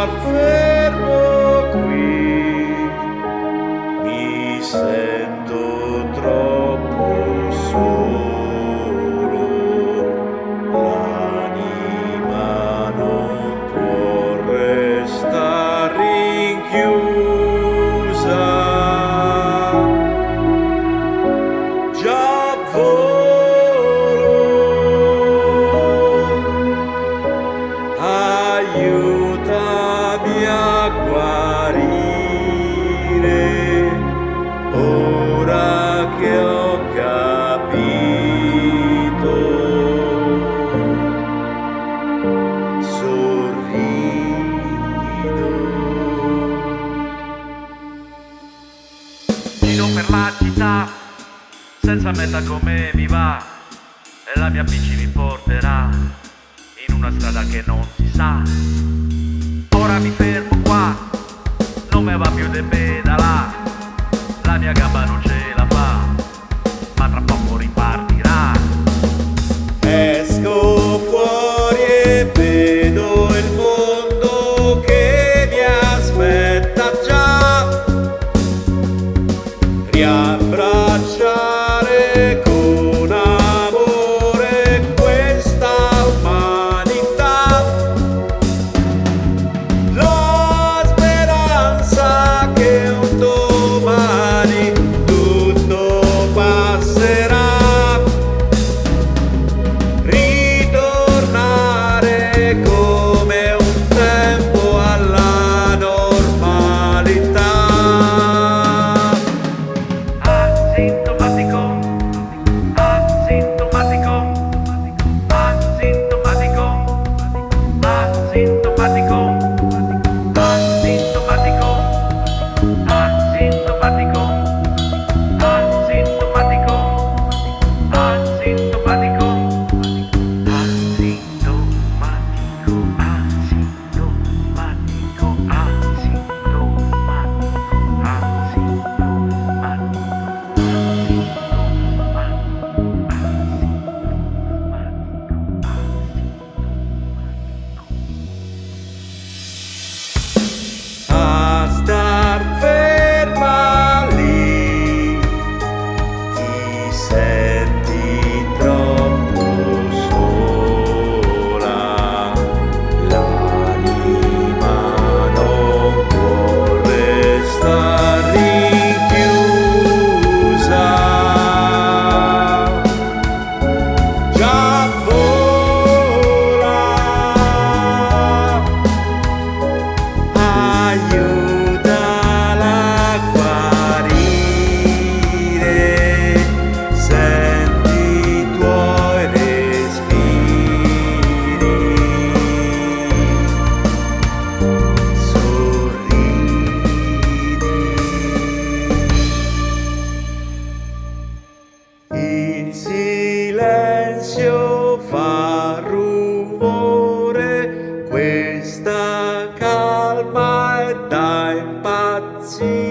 m'affermo qui, mi sento troppo solo, l'anima non può restare rinchiusa. Già. Senza meta come mi va e la mia bici mi porterà in una strada che non si sa. Ora mi fermo qua, non me va più di pedalà, la mia gamba non ce la silenzio fa rumore, questa calma è da impazzire.